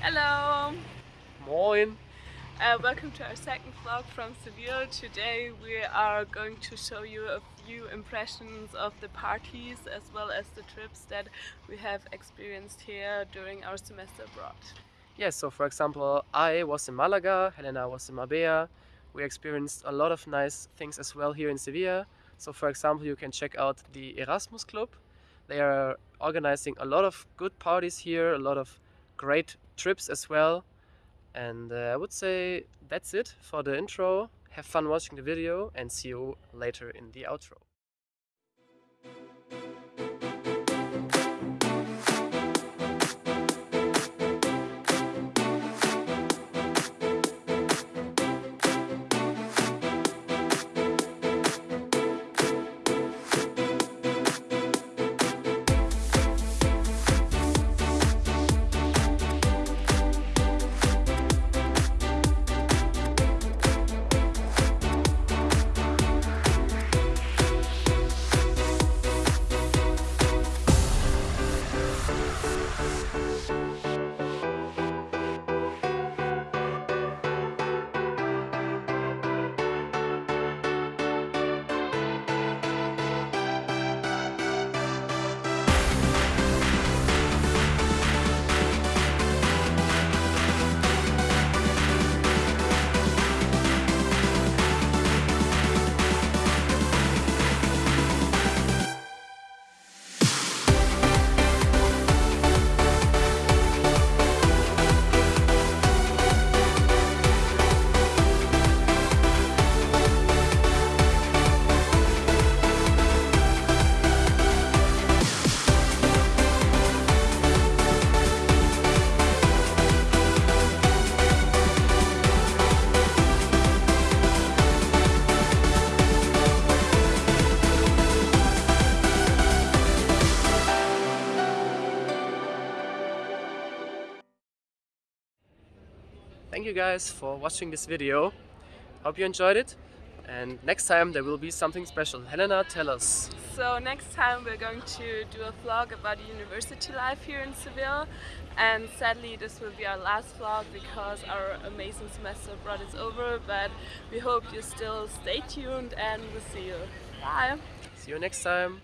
Hello! Moin! Uh, welcome to our second vlog from Seville. Today we are going to show you a few impressions of the parties as well as the trips that we have experienced here during our semester abroad. Yes, so for example, I was in Malaga, Helena was in Marbella. We experienced a lot of nice things as well here in Sevilla. So for example, you can check out the Erasmus Club. They are organizing a lot of good parties here, a lot of great trips as well. And uh, I would say that's it for the intro. Have fun watching the video and see you later in the outro. Thank you guys for watching this video. Hope you enjoyed it. And next time there will be something special. Helena, tell us. So next time we're going to do a vlog about university life here in Seville. And sadly this will be our last vlog because our amazing semester abroad is over. But we hope you still stay tuned and we'll see you. Bye! See you next time.